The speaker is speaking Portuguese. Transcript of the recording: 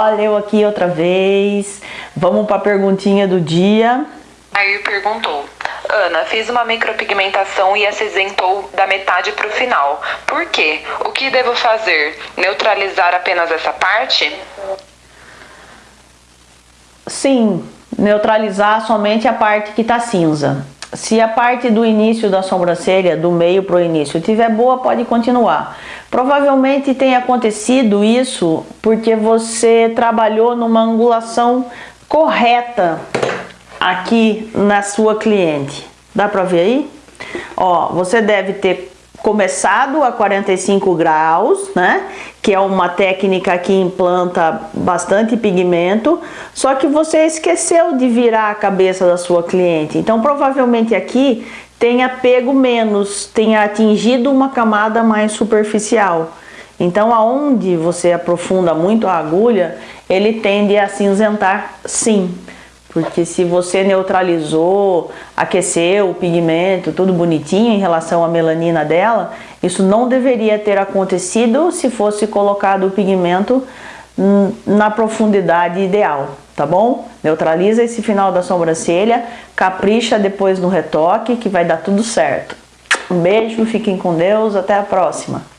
Olha eu aqui outra vez. Vamos para a perguntinha do dia. Aí perguntou. Ana, fiz uma micropigmentação e acinzentou da metade para o final. Por quê? O que devo fazer? Neutralizar apenas essa parte? Sim, neutralizar somente a parte que está cinza. Se a parte do início da sobrancelha, do meio para o início, tiver boa, pode continuar. Provavelmente tem acontecido isso porque você trabalhou numa angulação correta aqui na sua cliente. Dá para ver aí? Ó, você deve ter começado a 45 graus, né? Que é uma técnica que implanta bastante pigmento, só que você esqueceu de virar a cabeça da sua cliente. Então, provavelmente aqui tenha pego menos, tenha atingido uma camada mais superficial. Então, aonde você aprofunda muito a agulha, ele tende a cinzentar sim. Porque se você neutralizou, aqueceu o pigmento, tudo bonitinho em relação à melanina dela, isso não deveria ter acontecido se fosse colocado o pigmento na profundidade ideal, tá bom? Neutraliza esse final da sobrancelha, capricha depois no retoque que vai dar tudo certo. Um beijo, fiquem com Deus, até a próxima!